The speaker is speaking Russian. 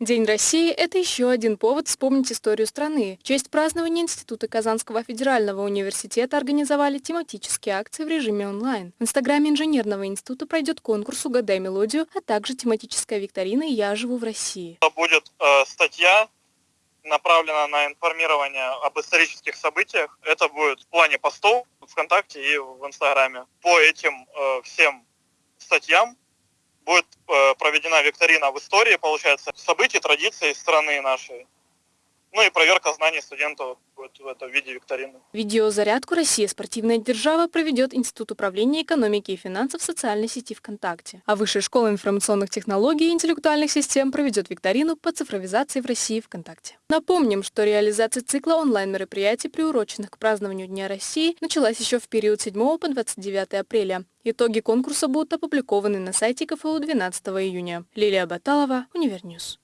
День России – это еще один повод вспомнить историю страны. В честь празднования Института Казанского федерального университета организовали тематические акции в режиме онлайн. В инстаграме инженерного института пройдет конкурс «Угадай мелодию», а также тематическая викторина «Я живу в России». Будет э, статья, направлена на информирование об исторических событиях. Это будет в плане постов ВКонтакте и в Инстаграме. По этим э, всем статьям будет э, проведена викторина в истории, получается, событий, традиций страны нашей. Ну и проверка знаний студентов будет в этом виде викторины. Видеозарядку «Россия. Спортивная держава» проведет Институт управления экономики и финансов в социальной сети ВКонтакте. А Высшая школа информационных технологий и интеллектуальных систем проведет викторину по цифровизации в России ВКонтакте. Напомним, что реализация цикла онлайн-мероприятий, приуроченных к празднованию Дня России, началась еще в период 7 по 29 апреля. Итоги конкурса будут опубликованы на сайте КФУ 12 июня. Лилия Баталова, Univer News.